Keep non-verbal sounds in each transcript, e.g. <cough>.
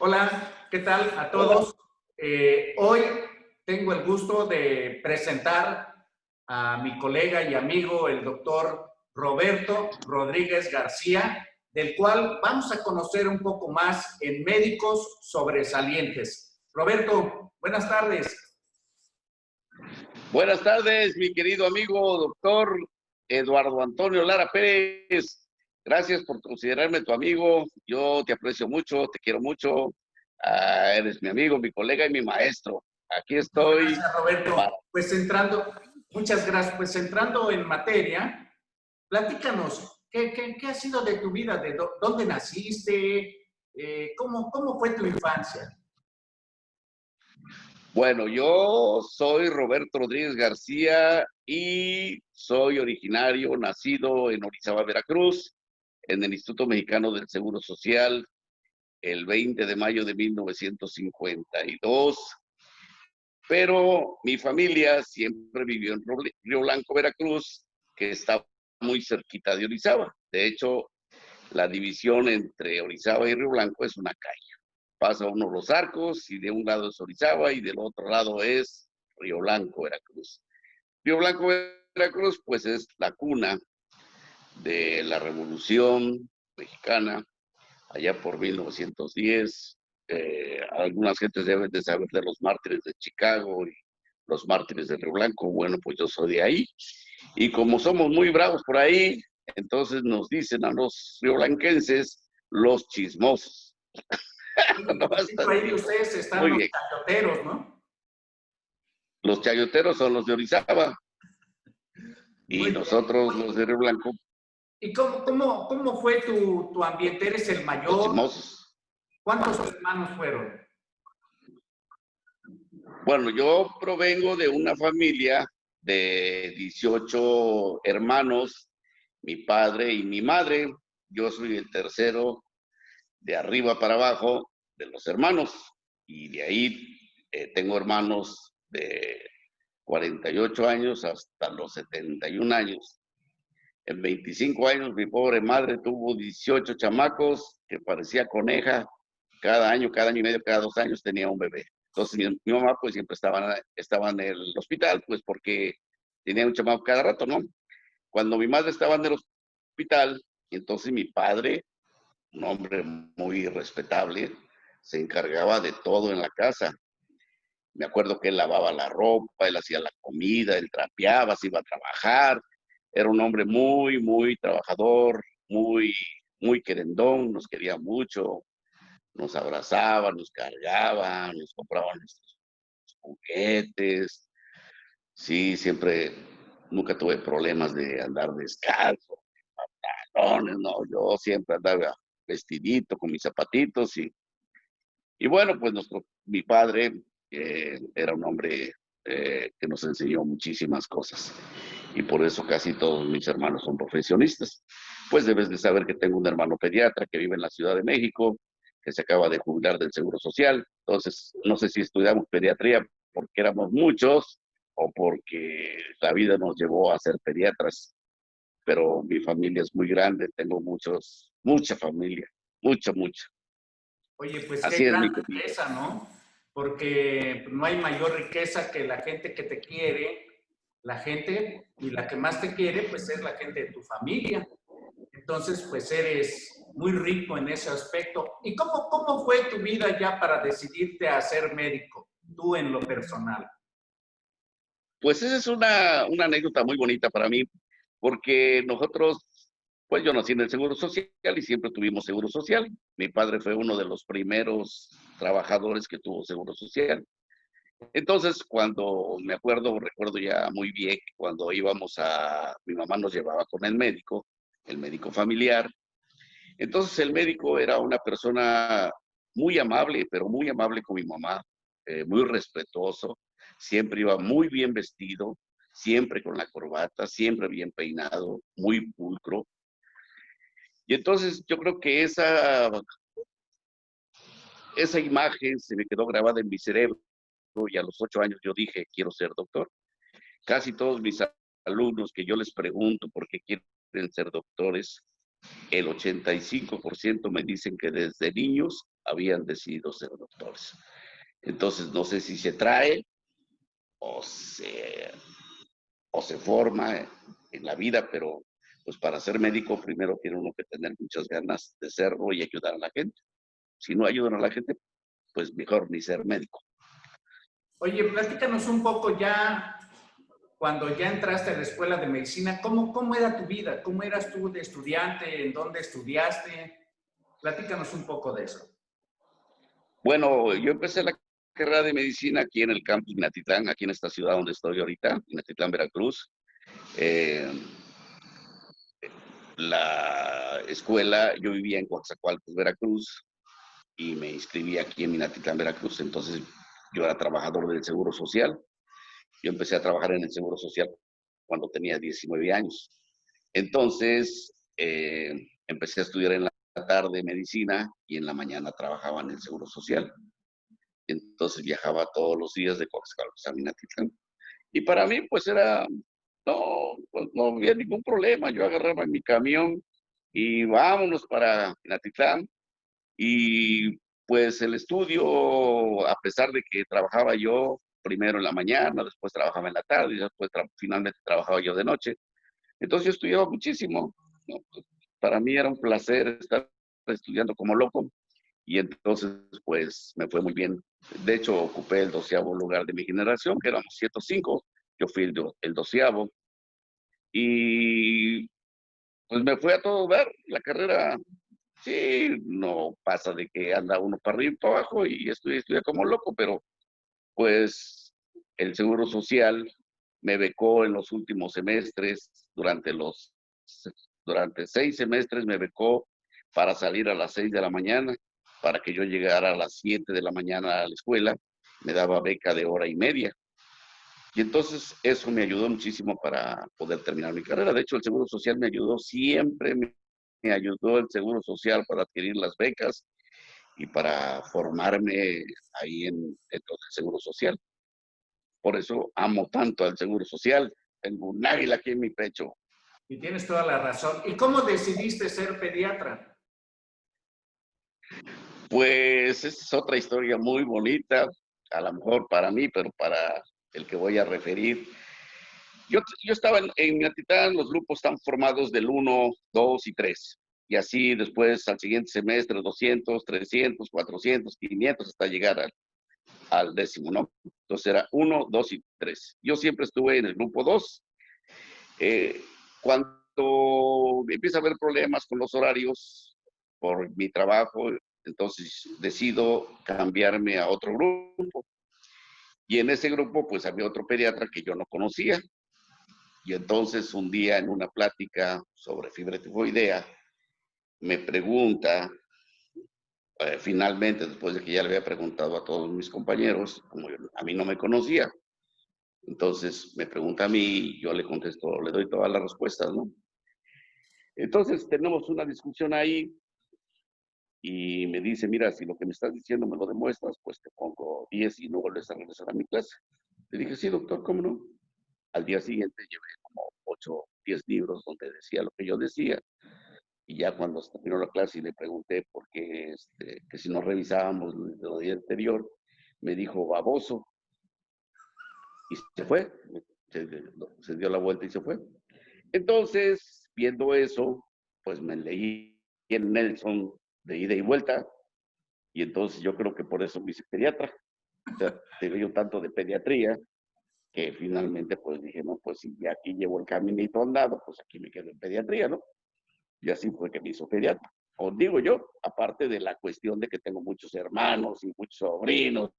Hola, ¿qué tal a todos? Eh, hoy tengo el gusto de presentar a mi colega y amigo, el doctor Roberto Rodríguez García, del cual vamos a conocer un poco más en Médicos Sobresalientes. Roberto, buenas tardes. Buenas tardes, mi querido amigo doctor Eduardo Antonio Lara Pérez. Gracias por considerarme tu amigo. Yo te aprecio mucho, te quiero mucho. Ah, eres mi amigo, mi colega y mi maestro. Aquí estoy. Gracias, Roberto. Pues entrando, muchas gracias. Pues entrando en materia, platícanos, ¿qué, qué, ha sido de tu vida? ¿De dónde naciste? Eh, ¿cómo, ¿Cómo fue tu infancia? Bueno, yo soy Roberto Rodríguez García y soy originario, nacido en Orizaba, Veracruz, en el Instituto Mexicano del Seguro Social, el 20 de mayo de 1952. Pero mi familia siempre vivió en Río Blanco, Veracruz, que está muy cerquita de Orizaba. De hecho, la división entre Orizaba y Río Blanco es una calle pasa uno los arcos y de un lado es Orizaba y del otro lado es Río Blanco, Veracruz. Río Blanco, Veracruz, pues es la cuna de la Revolución Mexicana, allá por 1910. Eh, algunas gentes deben de saber de los mártires de Chicago y los mártires de Río Blanco. Bueno, pues yo soy de ahí. Y como somos muy bravos por ahí, entonces nos dicen a los rioblanquenses los chismosos. <laughs> ahí ustedes están los chayoteros, ¿no? Los chayoteros son los de Orizaba. Y nosotros los de Río Blanco. ¿Y cómo, cómo, cómo fue tu, tu, ambiente? ¿Eres el mayor? ¿Cuántos hermanos fueron? Bueno, yo provengo de una familia de 18 hermanos, mi padre y mi madre. Yo soy el tercero de arriba para abajo de los hermanos. Y de ahí eh, tengo hermanos de 48 años hasta los 71 años. En 25 años mi pobre madre tuvo 18 chamacos que parecía coneja. Cada año, cada año y medio, cada dos años tenía un bebé. Entonces mi, mamá pues siempre estaba, estaba en el hospital, pues porque tenía un chamaco cada rato, ¿no? Cuando mi madre estaba en el hospital, entonces mi padre un hombre muy respetable, se encargaba de todo en la casa. Me acuerdo que él lavaba la ropa, él hacía la comida, él trapeaba, se iba a trabajar. Era un hombre muy, muy trabajador, muy, muy querendón, nos quería mucho, nos abrazaba, nos cargaba, nos compraba nuestros juguetes. Sí, siempre, nunca tuve problemas de andar descalzo, pantalones, no, yo siempre andaba vestidito, con mis zapatitos y, y bueno, pues nuestro, mi padre eh, era un hombre eh, que nos enseñó muchísimas cosas y por eso casi todos mis hermanos son profesionistas. Pues debes de saber que tengo un hermano pediatra que vive en la Ciudad de México, que se acaba de jubilar del Seguro Social. Entonces, no sé si estudiamos pediatría porque éramos muchos o porque la vida nos llevó a ser pediatras. Pero mi familia es muy grande, tengo muchos mucha familia, mucha, mucha. Oye, pues Así qué gran riqueza, ¿no? Porque no hay mayor riqueza que la gente que te quiere, la gente, y la que más te quiere, pues es la gente de tu familia. Entonces, pues eres muy rico en ese aspecto. ¿Y cómo, cómo fue tu vida ya para decidirte a ser médico, tú en lo personal? Pues esa es una, una anécdota muy bonita para mí, porque nosotros pues yo nací en el Seguro Social y siempre tuvimos Seguro Social. Mi padre fue uno de los primeros trabajadores que tuvo Seguro Social. Entonces, cuando me acuerdo, recuerdo ya muy bien, cuando íbamos a, mi mamá nos llevaba con el médico, el médico familiar. Entonces, el médico era una persona muy amable, pero muy amable con mi mamá, eh, muy respetuoso, siempre iba muy bien vestido, siempre con la corbata, siempre bien peinado, muy pulcro. Y entonces yo creo que esa, esa imagen se me quedó grabada en mi cerebro y a los ocho años yo dije, quiero ser doctor. Casi todos mis alumnos que yo les pregunto por qué quieren ser doctores, el 85% me dicen que desde niños habían decidido ser doctores. Entonces, no sé si se trae o se, o se forma en la vida, pero pues para ser médico primero tiene uno que tener muchas ganas de serlo y ayudar a la gente. Si no ayudan a la gente, pues mejor ni ser médico. Oye, platícanos un poco ya, cuando ya entraste a la escuela de medicina, ¿cómo, cómo era tu vida? ¿Cómo eras tú de estudiante? ¿En dónde estudiaste? Platícanos un poco de eso. Bueno, yo empecé la carrera de medicina aquí en el campus Inatitlán, aquí en esta ciudad donde estoy ahorita, Inatitlán, Veracruz. Eh, la escuela, yo vivía en Coatzacoalcos, Veracruz, y me inscribí aquí en Minatitlán, Veracruz. Entonces, yo era trabajador del Seguro Social. Yo empecé a trabajar en el Seguro Social cuando tenía 19 años. Entonces, eh, empecé a estudiar en la tarde medicina y en la mañana trabajaba en el Seguro Social. Entonces viajaba todos los días de Coatzacoalcos a Minatitlán. Y para mí, pues era no, pues no había ningún problema. Yo agarraba mi camión y vámonos para Natitlán. Y pues el estudio, a pesar de que trabajaba yo primero en la mañana, después trabajaba en la tarde y después finalmente trabajaba yo de noche. Entonces yo estudiaba muchísimo. Pues, para mí era un placer estar estudiando como loco y entonces pues me fue muy bien. De hecho ocupé el doceavo lugar de mi generación, que éramos 105, yo fui el, el doceavo y pues me fue a todo ver la carrera. Sí, no pasa de que anda uno para arriba y para abajo y estudia como loco, pero pues el Seguro Social me becó en los últimos semestres, durante los, durante seis semestres me becó para salir a las seis de la mañana, para que yo llegara a las siete de la mañana a la escuela, me daba beca de hora y media. Y entonces eso me ayudó muchísimo para poder terminar mi carrera. De hecho, el Seguro Social me ayudó, siempre me, ayudó el Seguro Social para adquirir las becas y para formarme ahí en, el Seguro Social. Por eso amo tanto al Seguro Social. Tengo un águila aquí en mi pecho. Y tienes toda la razón. ¿Y cómo decidiste ser pediatra? Pues es otra historia muy bonita, a lo mejor para mí, pero para el que voy a referir. Yo, yo estaba en, en Minatitán, los grupos están formados del 1, 2 y 3. Y así después al siguiente semestre 200, 300, 400, 500 hasta llegar al, al décimo, ¿no? Entonces era 1, 2 y 3. Yo siempre estuve en el grupo 2. Eh, cuando empieza a haber problemas con los horarios por mi trabajo, entonces decido cambiarme a otro grupo. Y en ese grupo, pues había otro pediatra que yo no conocía. Y entonces un día en una plática sobre fibra tifoidea, me pregunta, eh, finalmente, después de que ya le había preguntado a todos mis compañeros, como a mí no me conocía, entonces me pregunta a mí, yo le contesto, le doy todas las respuestas, ¿no? Entonces tenemos una discusión ahí y me dice, mira, si lo que me estás diciendo me lo demuestras, pues te pongo 10 y no vuelves a regresar a mi clase. Le dije, sí, doctor, ¿cómo no? Al día siguiente llevé como 8, 10 libros donde decía lo que yo decía. Y ya cuando terminó la clase y le pregunté por qué, este, que si no revisábamos lo día anterior, me dijo, baboso. Y se fue, se, dio la vuelta y se fue. Entonces, viendo eso, pues me leí en Nelson de ida y vuelta. Y entonces yo creo que por eso me hice pediatra. O sea, te yo tanto de pediatría que finalmente pues dije, no, pues si ya aquí llevo el caminito andado, pues aquí me quedo en pediatría, ¿no? Y así fue que me hizo pediatra. O digo yo, aparte de la cuestión de que tengo muchos hermanos y muchos sobrinos.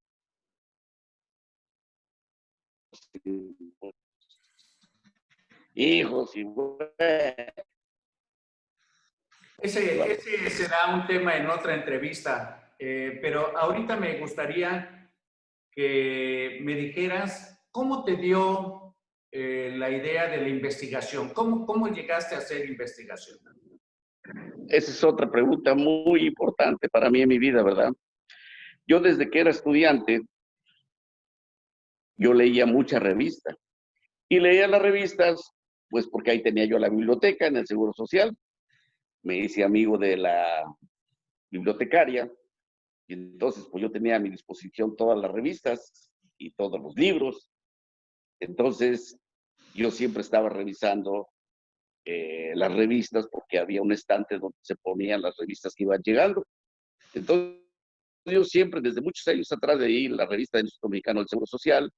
<laughs> Hijos y ese, será un tema en otra entrevista, eh, pero ahorita me gustaría que me dijeras cómo te dio eh, la idea de la investigación, ¿Cómo, cómo llegaste a hacer investigación. Esa es otra pregunta muy importante para mí en mi vida, ¿verdad? Yo desde que era estudiante, yo leía muchas revistas. Y leía las revistas, pues porque ahí tenía yo la biblioteca en el Seguro Social, me hice amigo de la bibliotecaria Y entonces, pues yo tenía a mi disposición todas las revistas y todos los libros. Entonces, yo siempre estaba revisando eh, las revistas porque había un estante donde se ponían las revistas que iban llegando. Entonces, yo siempre, desde muchos años atrás ahí, la revista del Instituto Mexicano del Seguro Social,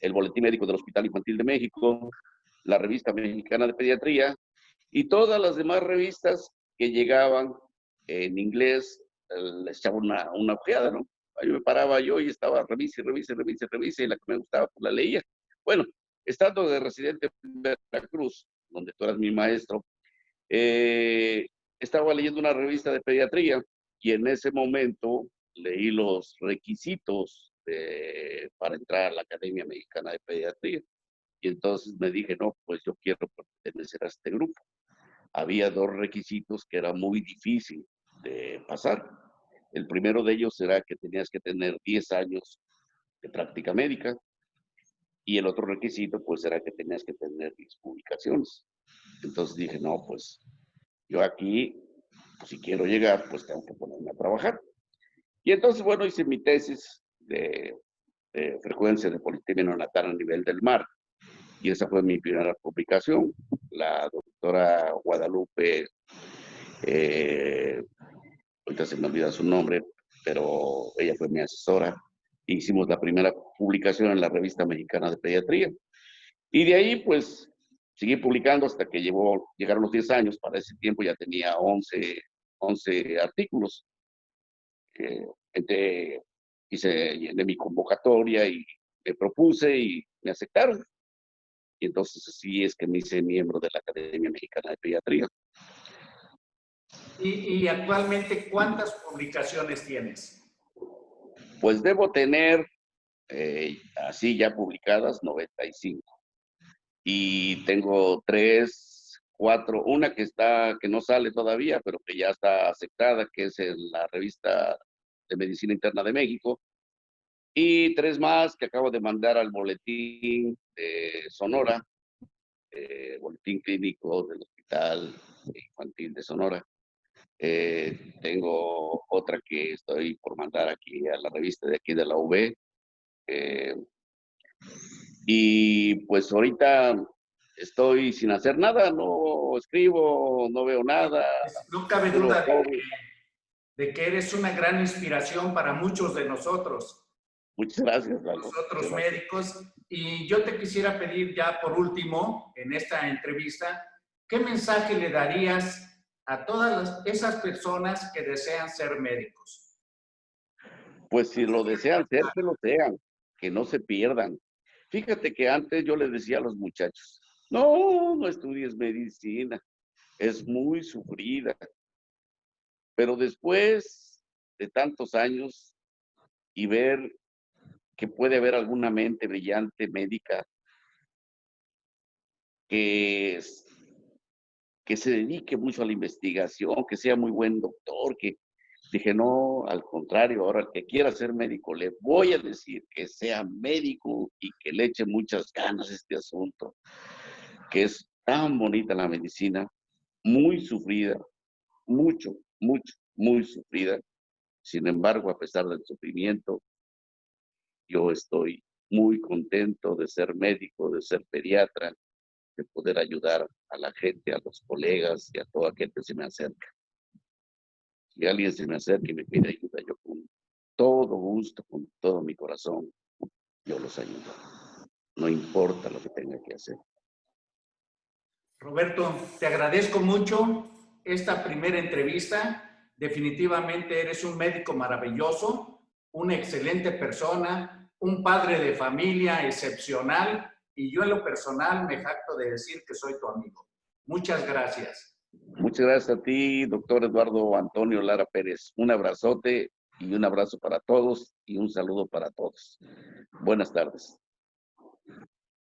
el Boletín Médico del Hospital Infantil de México, la Revista Mexicana de Pediatría y todas las demás revistas que llegaban en inglés, les echaba una, una ojeada, ¿no? Ahí me paraba yo y estaba revise, revise, revise, revise, y la que me gustaba, pues la leía. Bueno, estando de residente en Veracruz, donde tú eras mi maestro, eh, estaba leyendo una revista de pediatría y en ese momento leí los requisitos para entrar a la Academia Mexicana de Pediatría. Y entonces me dije, no, pues yo quiero pertenecer a este grupo. Había dos requisitos que era muy difícil de pasar. El primero de ellos era que tenías que tener 10 años de práctica médica y el otro requisito pues era que tenías que tener 10 publicaciones. Entonces dije, no, pues yo aquí, pues, si quiero llegar, pues tengo que ponerme a trabajar. Y entonces, bueno, hice mi tesis de, frecuencia de politemia neonatal a nivel del mar. Y esa fue mi primera publicación. La doctora Guadalupe, eh, ahorita se me olvida su nombre, pero ella fue mi asesora. Hicimos la primera publicación en la revista mexicana de pediatría. Y de ahí, pues, seguí publicando hasta que llegó, llegaron los 10 años. Para ese tiempo ya tenía 11, 11 artículos eh, hice de mi convocatoria y me propuse y me aceptaron. Y entonces así es que me hice miembro de la Academia Mexicana de Pediatría. ¿Y, actualmente cuántas publicaciones tienes? Pues debo tener, eh, así ya publicadas, 95. Y tengo tres cuatro, una que está, que no sale todavía, pero que ya está aceptada, que es en la revista de Medicina Interna de México, y tres más que acabo de mandar al boletín de Sonora, eh, boletín clínico del Hospital Infantil de Sonora. Eh, tengo otra que estoy por mandar aquí a la revista de aquí de la UB. Eh, y pues ahorita estoy sin hacer nada, no escribo, no veo nada. No cabe duda de que, eres una gran inspiración para muchos de nosotros. Muchas gracias, Lalo. Nosotros médicos. Y yo te quisiera pedir ya por último, en esta entrevista, ¿qué mensaje le darías a todas esas personas que desean ser médicos? Pues si lo desean ser, que lo sean, que no se pierdan. Fíjate que antes yo les decía a los muchachos, no, no estudies medicina. Es muy sufrida. Pero después de tantos años y ver que puede haber alguna mente brillante médica que, que se dedique mucho a la investigación, que sea muy buen doctor, que dije, no, al contrario, ahora el que quiera ser médico, le voy a decir que sea médico y que le eche muchas ganas este asunto que es tan bonita la medicina, muy sufrida, mucho, mucho, muy sufrida. Sin embargo, a pesar del sufrimiento, yo estoy muy contento de ser médico, de ser pediatra, de poder ayudar a la gente, a los colegas y a toda aquel que se me acerca. Si alguien se me acerca y me pide ayuda, yo con todo gusto, con todo mi corazón, yo los ayudo. No importa lo que tenga que hacer. Roberto, te agradezco mucho esta primera entrevista. Definitivamente eres un médico maravilloso, una excelente persona, un padre de familia excepcional y yo en lo personal me jacto de decir que soy tu amigo. Muchas gracias. Muchas gracias a ti, doctor Eduardo Antonio Lara Pérez. Un abrazote y un abrazo para todos y un saludo para todos. Buenas tardes.